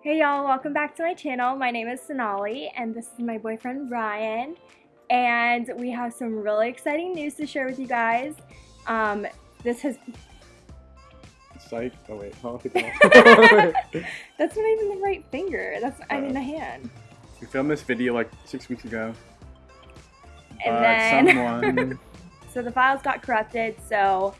Hey y'all, welcome back to my channel. My name is Sonali and this is my boyfriend Ryan and we have some really exciting news to share with you guys. Um, this has... Psych. Oh wait, oh, That's not even the right finger. That's, I mean the hand. We filmed this video like six weeks ago. And then... someone... so the files got corrupted so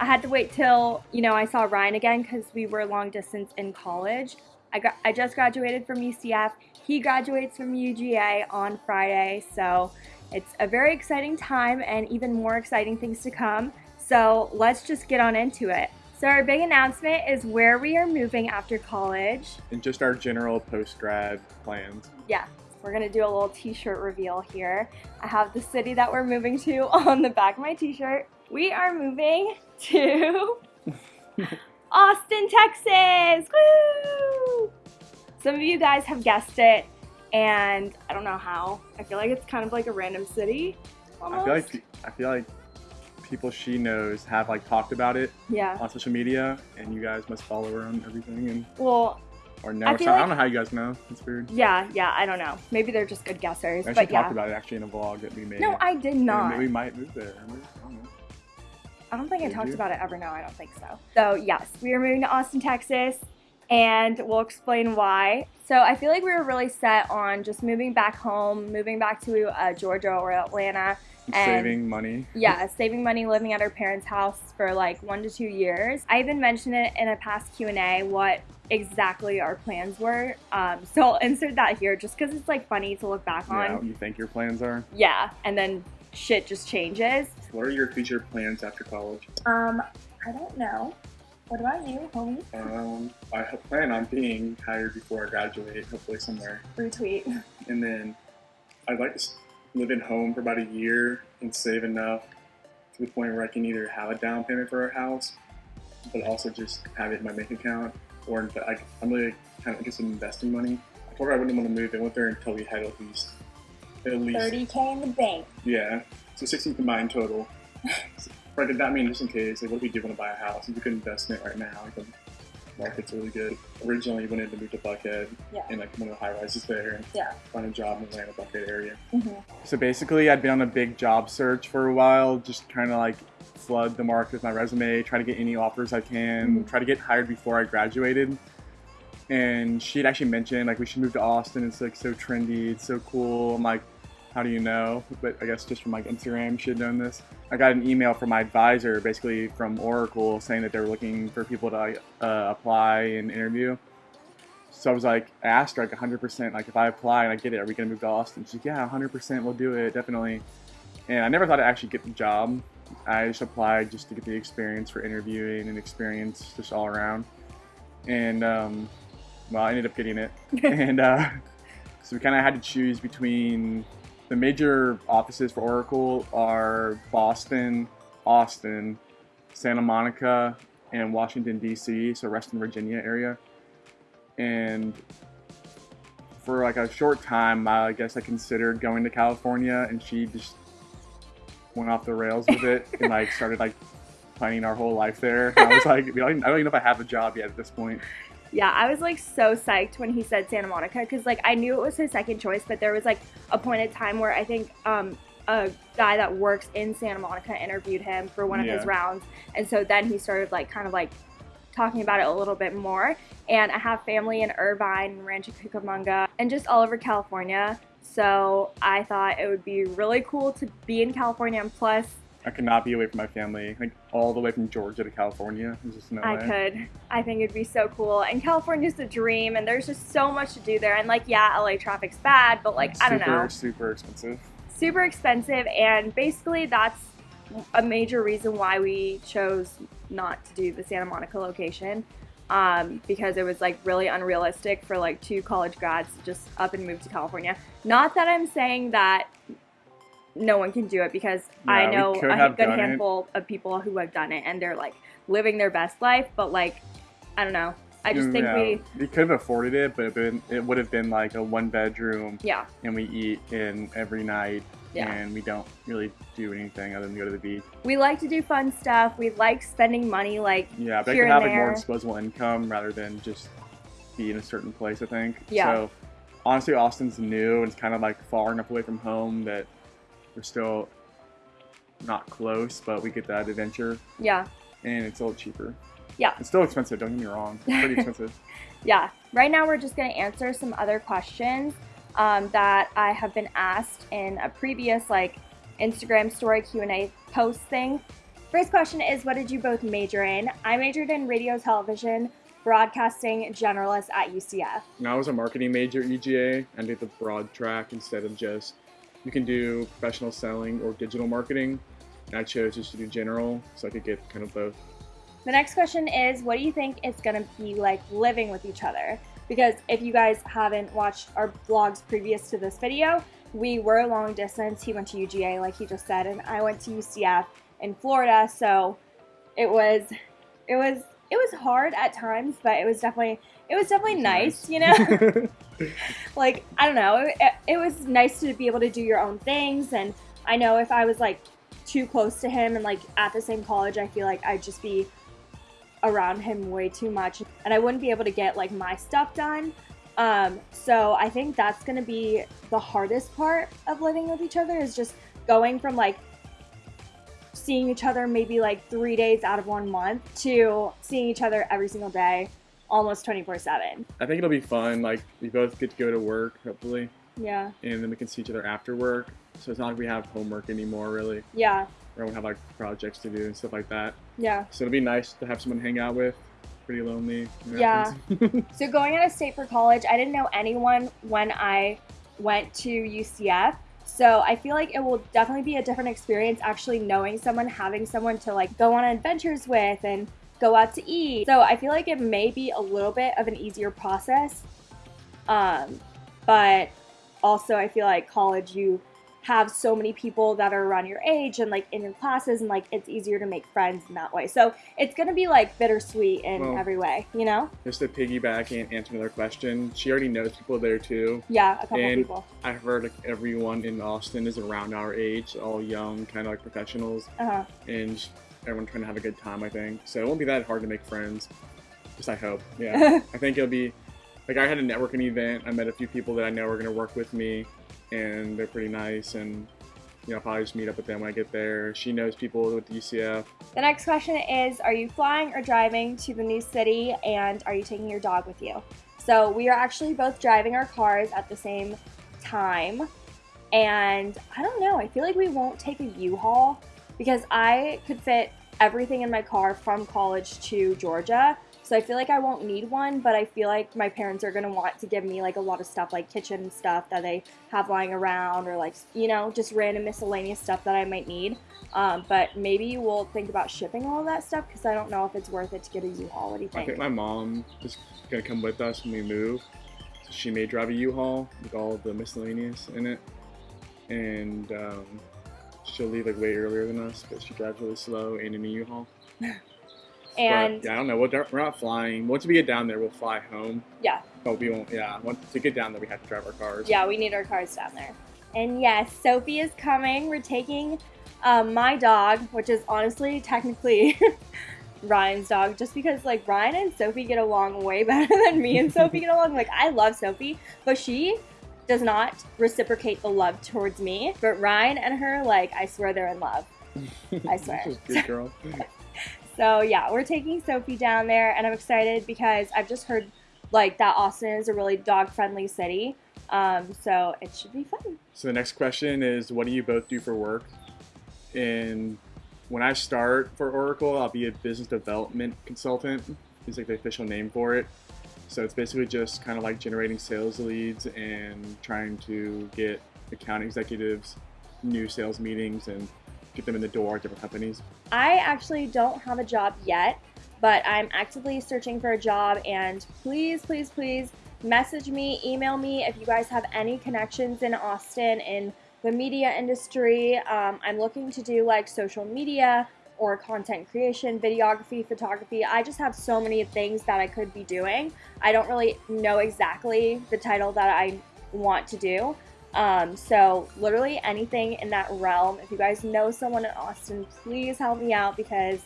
I had to wait till, you know, I saw Ryan again because we were long distance in college. I, got, I just graduated from UCF. He graduates from UGA on Friday, so it's a very exciting time and even more exciting things to come. So let's just get on into it. So our big announcement is where we are moving after college. And just our general post-grad plans. Yeah, we're gonna do a little t-shirt reveal here. I have the city that we're moving to on the back of my t-shirt. We are moving to Austin, Texas! Woo! Some of you guys have guessed it, and I don't know how. I feel like it's kind of like a random city. Almost. I feel like I feel like people she knows have like talked about it yeah. on social media, and you guys must follow her on everything and well. Or know. I, like, I don't know how you guys know. It's weird. Yeah, yeah, I don't know. Maybe they're just good guessers. I but yeah. talked about it actually in a vlog that we made. No, I did not. And we might move there. I don't think Did I talked you? about it ever. No, I don't think so. So yes, we are moving to Austin, Texas, and we'll explain why. So I feel like we were really set on just moving back home, moving back to uh, Georgia or Atlanta. And Saving money. yeah, saving money, living at our parents' house for like one to two years. I even mentioned it in a past Q&A what exactly our plans were. Um, so I'll insert that here just because it's like funny to look back on. what you think your plans are. Yeah, and then shit just changes. What are your future plans after college? Um, I don't know. What about you, homie? Um, I plan on being hired before I graduate, hopefully somewhere. Retweet. And then I'd like to live at home for about a year and save enough to the point where I can either have a down payment for a house, but also just have it in my bank account. Or I, I'm really kind of interested in investing money. I told her I wouldn't want to move in with her until we had at least, at least, 30k in the bank. yeah, so 16 combined total. Right, did that mean just in case, like, what if we do want to buy a house? It's a good investment right now. Like, the market's really good. Originally, we wanted to move to Buckhead Yeah. and like one of the high rises there and Yeah. find a job in the Atlanta Buckhead area. Mm-hmm. So basically, I'd been on a big job search for a while, just trying to like flood the market with my resume, try to get any offers I can, Mhm. try to get hired before I graduated. And she'd actually mentioned like we should move to Austin. It's like so trendy, it's so cool. I'm like, how do you know? But I guess just from like Instagram, she had known this. I got an email from my advisor, basically from Oracle, saying that they were looking for people to uh, apply and interview. So I was like, I asked her like 100%, like if I apply and I get it, are we gonna move to Austin? She's like, yeah, 100%, we'll do it, definitely. And I never thought I'd actually get the job. I just applied just to get the experience for interviewing and experience just all around. And um, well, I ended up getting it. and uh, so we kind of had to choose between the major offices for Oracle are Boston, Austin, Santa Monica, and Washington D.C. So Reston, Virginia area. And for like a short time, I guess I considered going to California, and she just went off the rails with it and like started like planning our whole life there. And I was like, I don't even I don't even know if I have a job yet at this point. Yeah, I was like so psyched when he said Santa Monica because like I knew it was his second choice, but there was like a point in time where I think um, a guy that works in Santa Monica interviewed him for one of his rounds, and so then he started like kind of like talking about it a little bit more. And I have family in Irvine, Rancho Cucamonga, and just all over California. So I thought it would be really cool to be in California, and plus I could not be away from my family, like all the way from Georgia to California. There's just no I way. could. I think it'd be so cool. And California's the dream, and there's just so much to do there. And like, yeah, LA traffic's bad, but like, I don't know, Super expensive. super expensive. And basically, that's a major reason why we chose not to do the Santa Monica location. Um, because it was like really unrealistic for like two college grads to just up and move to California. Not that I'm saying that no one can do it because I Yeah, we know a good done it. handful of people who have done it and they're like living their best life, but like I don't know. I just think Yeah, we we could have afforded it, but it, been, it would have been like a one bedroom, yeah, and we eat in every night, Yeah. and we don't really do anything other than go to the beach. we like to do fun stuff. We like spending money like Yeah, but I Here could have and like more disposable income rather than just be in a certain place. I think. Yeah. So honestly, Austin's new and it's kind of like far enough away from home that we're still not close, but we get that adventure, Yeah. and it's a little cheaper. Yeah. It's still expensive. Don't get me wrong. It's pretty expensive. Yeah. Right now, we're just going to answer some other questions um, that I have been asked in a previous like Instagram story Q&A post thing. First question is, what did you both major in? I majored in radio, television, broadcasting, generalist at UCF. And I was a marketing major at UGA. I did the broad track instead of just you can do professional selling or digital marketing. I chose just to do general so I could get kind of both. The next question is, what do you think it's going to be like living with each other? Because if you guys haven't watched our vlogs previous to this video, we were long distance. He went to UGA, like he just said, and I went to UCF in Florida. So it was, it was, it was hard at times, but it was definitely, it was definitely nice, you know. like I don't know, it, it was nice to be able to do your own things, and I know if I was like too close to him and like at the same college, I feel like I'd just be around him way too much and I wouldn't be able to get like my stuff done. Um, so I think that's gonna be the hardest part of living with each other is just going from like seeing each other maybe like three days out of one month to seeing each other every single day, almost 24 7. I think it'll be fun. Like we both get to go to work, hopefully, Yeah, and then we can see each other after work. So it's not like we have homework anymore, really. yeah, Or we have like projects to do and stuff like that. yeah. So it'll be nice to have someone hang out with. Pretty lonely. Yeah. So going out of state for college, I didn't know anyone when I went to UCF. So I feel like it will definitely be a different experience actually knowing someone, having someone to like go on adventures with and go out to eat. So I feel like it may be a little bit of an easier process. Um, but also I feel like college you have so many people that are around your age and like in your classes and like it's easier to make friends in that way. So it's gonna be like bittersweet in Well- every way, you know? Just to piggyback and answer another question, she already knows people there too. Yeah, a couple And- people. I've heard like everyone in Austin is around our age, all young, kind of like professionals, Uh-huh. and just everyone trying to have a good time. I think so. It won't be that hard to make friends. Just I hope. Yeah, I think it'll be like I had a networking event. I met a few people that I know are going to work with me, and they're pretty nice. And you know, I'll probably just meet up with them when I get there. She knows people with UCF. The next question is Are you flying or driving to the new city and are you taking your dog with you? So we are actually both driving our cars at the same time. And I don't know, I feel like we won't take a U Haul because I could fit everything in my car from college to Georgia. So I feel like I won't need one, but I feel like my parents are gonna want to give me like a lot of stuff, like kitchen stuff that they have lying around, or like you know, just random miscellaneous stuff that I might need. Um, but maybe we'll think about shipping all of that stuff because I don't know if it's worth it to get a U-Haul. What do you I think? think my mom is gonna come with us when we move. So she may drive a U-Haul with all the miscellaneous in it, and um, she'll leave like way earlier than us, but she drives really slow and in a U-Haul. and but, yeah, I don't know. We'll, we're not flying. Once we get down there, we'll fly home. Yeah. But we won't. Yeah. Once to get down there, we have to drive our cars. yeah, we need our cars down there. And yes, Sophie is coming. We're taking um, my dog, which is honestly technically Ryan's dog, just because like Ryan and Sophie get along way better than me and Sophie get along. Like I love Sophie, but she does not reciprocate the love towards me. But Ryan and her, like I swear they're in love. I swear. Good girl. So yeah, we're taking Sophie down there, and I'm excited because I've just heard like that Austin is a really dog friendly city. Um, so it should be fun. So the next question is, what do you both do for work? And when I start for Oracle, I'll be a business development consultant. Is like the official name for it. So it's basically just kind of like generating sales leads and trying to get account executives new sales meetings and get them in the door at different companies. I actually don't have a job yet, but I'm actively searching for a job. And please, please, please message me, email me if you guys have any connections in Austin in the media industry. Um, I'm looking to do like social media or content creation, videography, photography. I just have so many things that I could be doing. I don't really know exactly the title that I want to do. Um, so literally anything in that realm. If you guys know someone in Austin, please help me out because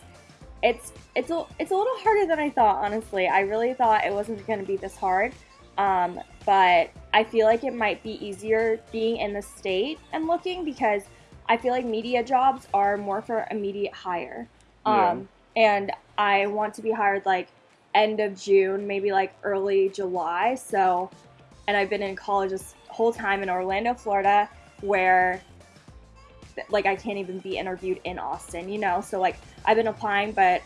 it's it's a it's a little harder than I thought. Honestly, I really thought it wasn't going to be this hard. Um, but I feel like it might be easier being in the state and looking because I feel like media jobs are more for immediate hire. Um, And I want to be hired like end of June, maybe like early July. So, and I've been in college this whole time in Orlando, Florida, where like I can't even be interviewed in Austin, you know? So, like, I've been applying, but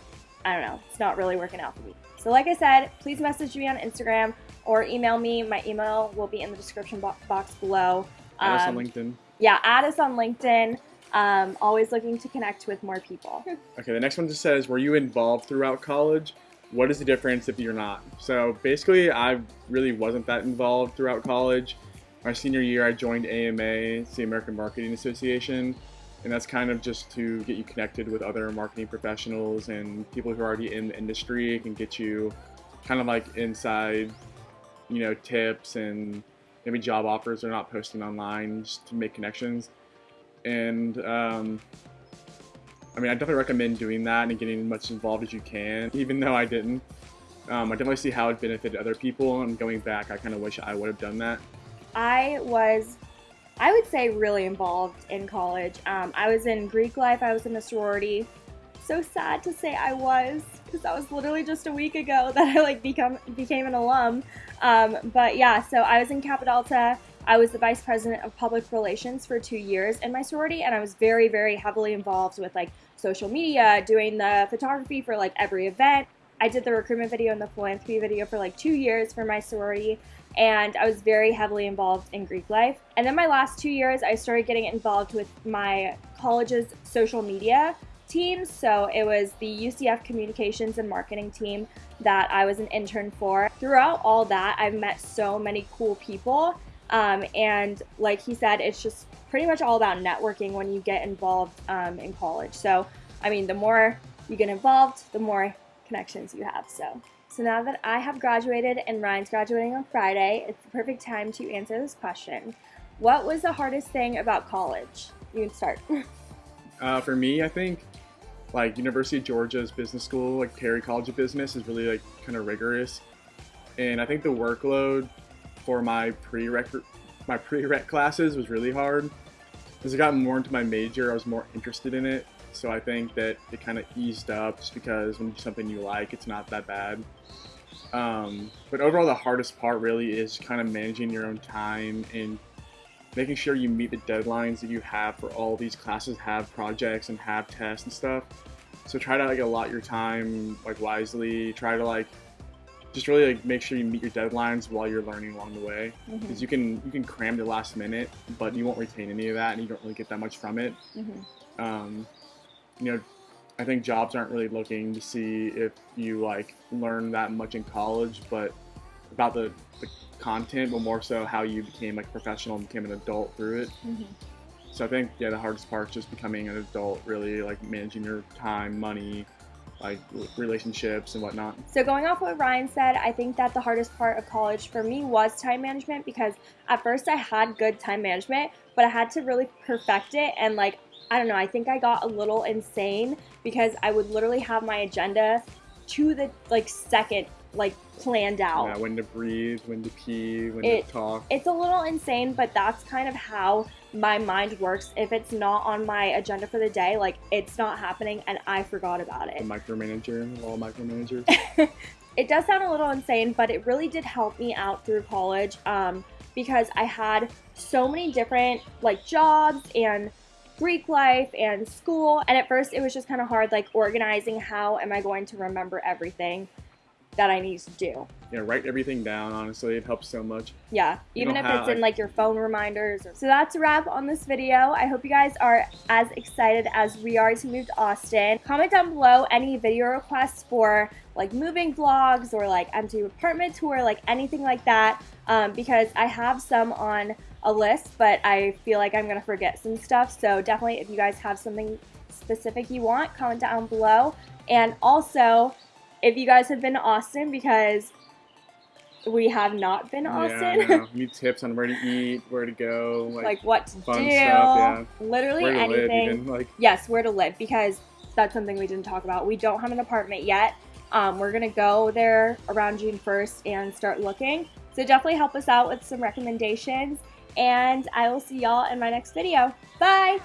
I don't know, it's not really working out for me. So, like I said, please message me on Instagram or email me. My email will be in the description bo- box below. Add us on Um, LinkedIn. Yeah, add us on LinkedIn. Um, always looking to connect with more people. Okay, the next one just says, were you involved throughout college? What is the difference if you're not? So basically, I really wasn't that involved throughout college. My senior year, I joined AMA, the American Marketing Association, and that's kind of just to get you connected with other marketing professionals and people who are already in the industry. It can get you kind of like inside, you know, tips and maybe job offers they're not posting online just to make connections. And um, I mean, I definitely recommend doing that and getting as much involved as you can, even though I didn't. Um, I definitely see how it benefited other people, and going back, I kind of wish I would have done that. I was, I would say, really involved in college. Um, I was in Greek life, I was in a sorority. So sad to say I was, because that was literally just a week ago that I like become became an alum. Um, but yeah, so I was in Kappa Delta. I was the vice president of public relations for two years in my sorority, and I was very, very heavily involved with like social media, doing the photography for like every event. I did the recruitment video and the philanthropy video for like two years for my sorority and I was very heavily involved in Greek life. And then my last two years, I started getting involved with my college's social media team. So it was the UCF communications and marketing team that I was an intern for. Throughout all that, I've met so many cool people. Um, and like he said, it's just pretty much all about networking when you get involved um, in college. So, I mean, the more you get involved, the more connections you have. So. So now that I have graduated and Ryan's graduating on Friday, it's the perfect time to answer this question. What was the hardest thing about college? You can start. Uh, for me, I think like University of Georgia's business school, like Terry College of Business, is really like kind of rigorous, and I think the workload for my prereq my prereq classes was really hard. As I got more into my major, I was more interested in it, so I think that it kind of eased up just because when something you like, it's not that bad. Um, but overall, the hardest part really is kind of managing your own time and making sure you meet the deadlines that you have for all these classes have projects and have tests and stuff. So try to like allot your time like wisely. Try to like just really like make sure you meet your deadlines while you're learning along the way. Because you can you can cram the last minute but you won't retain any of that and you don't really get that much from it. Mhm. um, you know i think jobs aren't really looking to see if you like learn that much in college but about the, the content but more so how you became like professional and became an adult through it Mhm. so i think yeah the hardest part is just becoming an adult really like managing your time money like relationships and whatnot So going off what Ryan said, I think that the hardest part of college for me was time management because at first I had good time management, but I had to really perfect it and like I don't know, I think I got a little insane because I would literally have my agenda to the like second like planned out. yeah, when to breathe when to pee when It- to talk It's a little insane, but that's kind of how my mind works. If it's not on my agenda for the day, like it's not happening and I forgot about the it. micromanager all micromanagers It does sound a little insane, but it really did help me out through college um, because I had so many different like jobs and Greek life and school. And at first, it was just kind of hard, like organizing how am I going to remember everything that I need to do. yeah write everything down honestly it helps so much Yeah, You even if how, it's in like- your phone reminders. So that's a wrap on this video. I hope you guys are as excited as we are to move to Austin. Comment down below any video requests for like moving vlogs or like empty apartment tour, like anything like that, um, because I have some on a list, but I feel like I'm gonna forget some stuff. So definitely, if you guys have something specific you want, comment down below. And also, if you guys have been to Austin, because we have not been to yeah Austin. know. need tips on where to eat where to go like, like what to fun do, stuff, yeah. literally anything. live like Yes, where to live because that's something we didn't talk about. We don't have an apartment yet. Um, we're gonna go there around June 1st and start looking. So definitely help us out with some recommendations and I will see y'all in my next video. Bye!